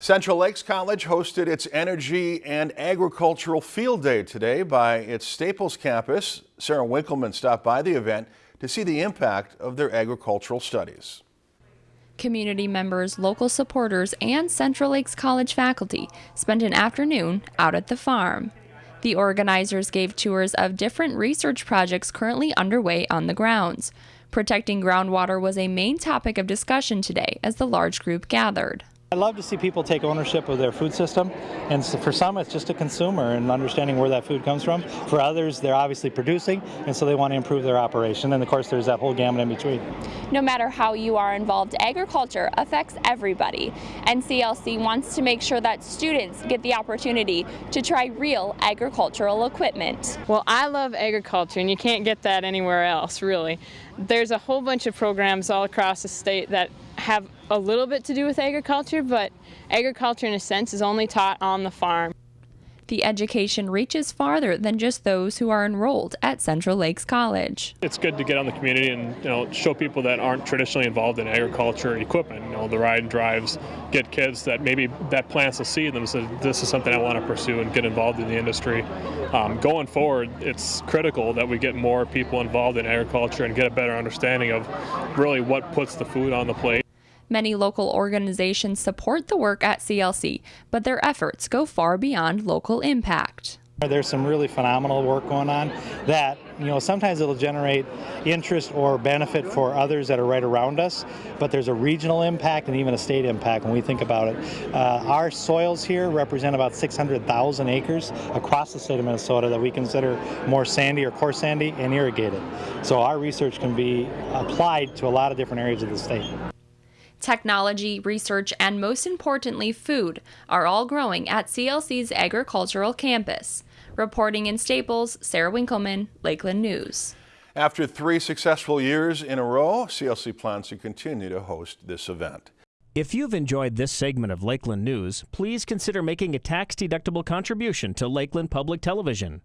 Central Lakes College hosted its Energy and Agricultural Field Day today by its Staples campus. Sarah Winkleman stopped by the event to see the impact of their agricultural studies. Community members, local supporters, and Central Lakes College faculty spent an afternoon out at the farm. The organizers gave tours of different research projects currently underway on the grounds. Protecting groundwater was a main topic of discussion today as the large group gathered. I love to see people take ownership of their food system, and so for some it's just a consumer and understanding where that food comes from. For others, they're obviously producing, and so they want to improve their operation, and of course there's that whole gamut in between. No matter how you are involved, agriculture affects everybody, and CLC wants to make sure that students get the opportunity to try real agricultural equipment. Well, I love agriculture, and you can't get that anywhere else, really. There's a whole bunch of programs all across the state that have a little bit to do with agriculture, but agriculture in a sense is only taught on the farm. The education reaches farther than just those who are enrolled at Central Lakes College. It's good to get on the community and you know show people that aren't traditionally involved in agriculture equipment. You know the ride and drives get kids that maybe that plants a seed and say this is something I want to pursue and get involved in the industry. Um, going forward, it's critical that we get more people involved in agriculture and get a better understanding of really what puts the food on the plate. Many local organizations support the work at CLC, but their efforts go far beyond local impact. There's some really phenomenal work going on that, you know, sometimes it'll generate interest or benefit for others that are right around us, but there's a regional impact and even a state impact when we think about it. Uh, our soils here represent about 600,000 acres across the state of Minnesota that we consider more sandy or coarse sandy and irrigated. So our research can be applied to a lot of different areas of the state. Technology, research, and most importantly, food are all growing at CLC's agricultural campus. Reporting in Staples, Sarah Winkleman, Lakeland News. After three successful years in a row, CLC plans to continue to host this event. If you've enjoyed this segment of Lakeland News, please consider making a tax-deductible contribution to Lakeland Public Television.